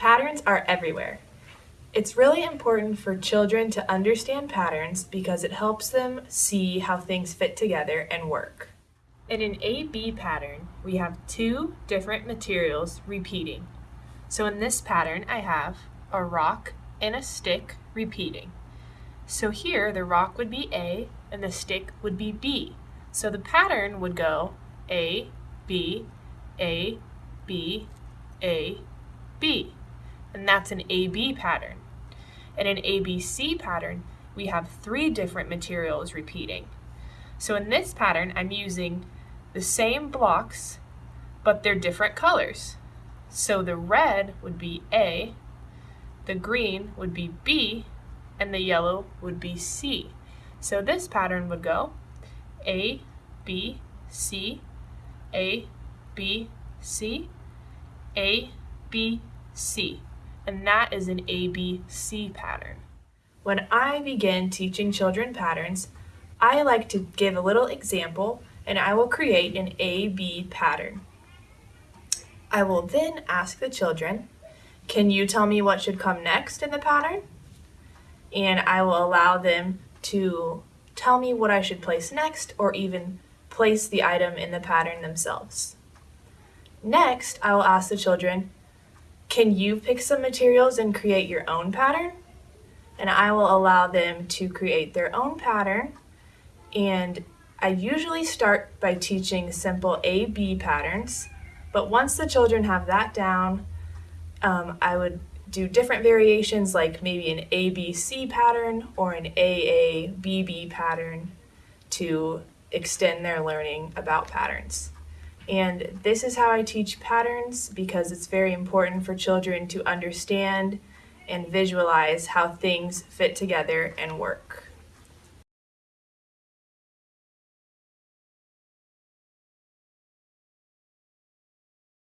Patterns are everywhere. It's really important for children to understand patterns because it helps them see how things fit together and work. In an A-B pattern, we have two different materials repeating. So in this pattern, I have a rock and a stick repeating. So here, the rock would be A and the stick would be B. So the pattern would go A, B, A, B, A, B. And that's an AB pattern. In an ABC pattern, we have three different materials repeating. So in this pattern, I'm using the same blocks, but they're different colors. So the red would be A, the green would be B, and the yellow would be C. So this pattern would go A, B, C, A, B, C, A, B, C. And that is an ABC pattern. When I begin teaching children patterns, I like to give a little example and I will create an AB pattern. I will then ask the children, can you tell me what should come next in the pattern? And I will allow them to tell me what I should place next or even place the item in the pattern themselves. Next, I will ask the children, can you pick some materials and create your own pattern? And I will allow them to create their own pattern. And I usually start by teaching simple A-B patterns, but once the children have that down, um, I would do different variations like maybe an ABC pattern or an AABB pattern to extend their learning about patterns. And this is how I teach patterns because it's very important for children to understand and visualize how things fit together and work.